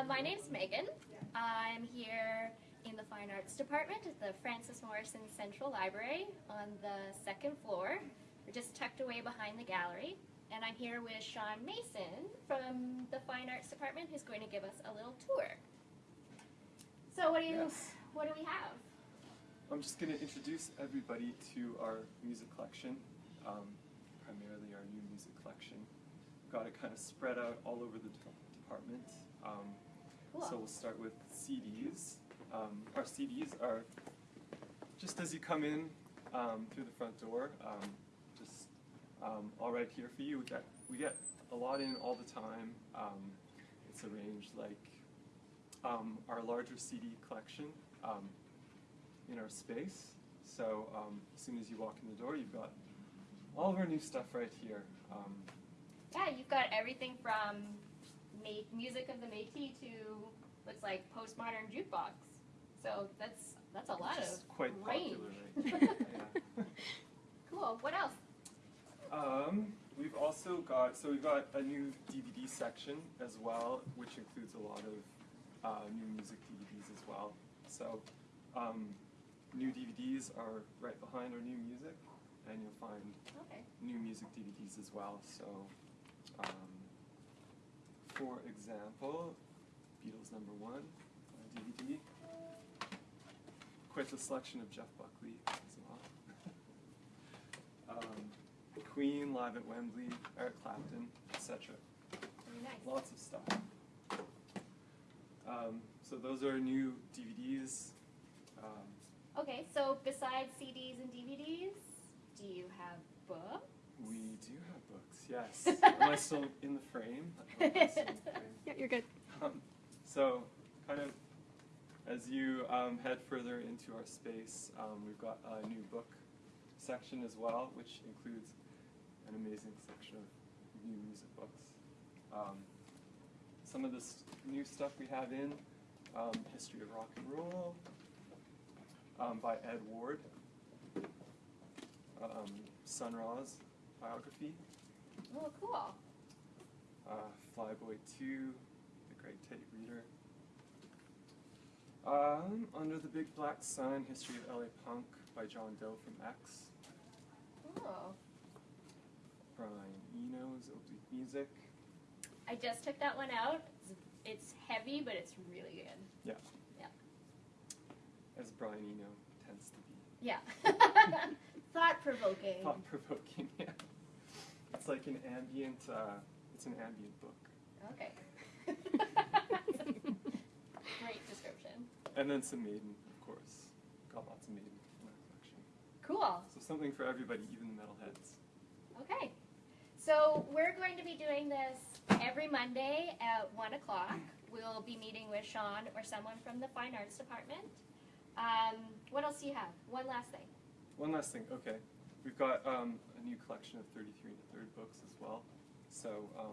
Uh, my name's Megan. I'm here in the Fine Arts Department at the Frances Morrison Central Library on the second floor. We're just tucked away behind the gallery. And I'm here with Sean Mason from the Fine Arts Department who's going to give us a little tour. So what do you Yes. what do we have? I'm just going to introduce everybody to our music collection, um, primarily our new music collection. We've got it kind of spread out all over the department. Um, Cool. So we'll start with CDs. Um, our CDs are just as you come in um, through the front door, um, just um, all right here for you. We get we get a lot in all the time. Um, it's arranged like um, our larger CD collection um, in our space. So um, as soon as you walk in the door, you've got all of our new stuff right here. Um, Yeah, you've got everything from music of the Métis to looks like postmodern jukebox. So that's that's a lot which of is quite range. popular right yeah. Cool. What else? Um, we've also got so we've got a new DVD section as well, which includes a lot of uh, new music DVDs as well. So um, new DVDs are right behind our new music, and you'll find Okay. new music DVDs as well. So, um, for example, Beatles number one uh, DVD. Quite the selection of Jeff Buckley as well. um, Queen live at Wembley, Eric Clapton, etc. Nice. Lots of stuff. Um, so those are new DVDs. Um, Okay. So besides CDs and DVDs, do you have books? we do have books, yes. Am I still in the frame? I hope I'm still in the frame. Yeah, you're good. Um, so, kind of as you um, head further into our space, um, we've got a new book section as well, which includes an amazing section of new music books. Um, some of this new stuff we have in um, History of Rock and Roll um, by Ed Ward, um, Sun Ra's biography, Oh, cool. uh, Flyboy 2, The Greg Tate Reader. Um, Under the Big Black Sun, History of LA Punk by John Doe from X. Oh. Brian Eno's Oblique Music. I just took that one out. It's, it's heavy, but it's really good. Yeah. Yeah. As Brian Eno tends to be. Yeah. Thought provoking. Thought provoking, yeah. It's like an ambient, uh, it's an ambient book. Okay. Great description. And then some Maiden, of course. Got lots of Maiden in our collection. Cool. So something for everybody, even the metalheads. Okay. So we're going to be doing this every Monday at 1 o'clock. We'll be meeting with Sean or someone from the Fine Arts Department. Um, what else do you have? One last thing. One last thing, okay. We've got um, a new collection of 33 and a third books as well. So, um,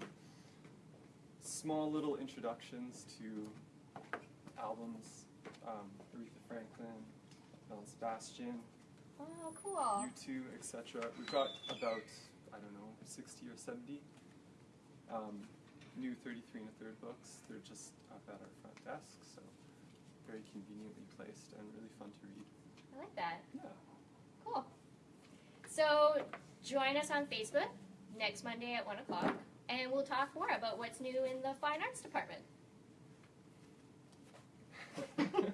small little introductions to albums, um, Aretha Franklin, Belle Sebastian, Oh, cool. U2, etc. We've got about, I don't know, 60 or 70 um, new 33 and a third books. They're just up at our front desk, so very conveniently placed and really fun to read. I like that. Yeah. So join us on Facebook next Monday at 1 o'clock, and we'll talk more about what's new in the Fine Arts Department.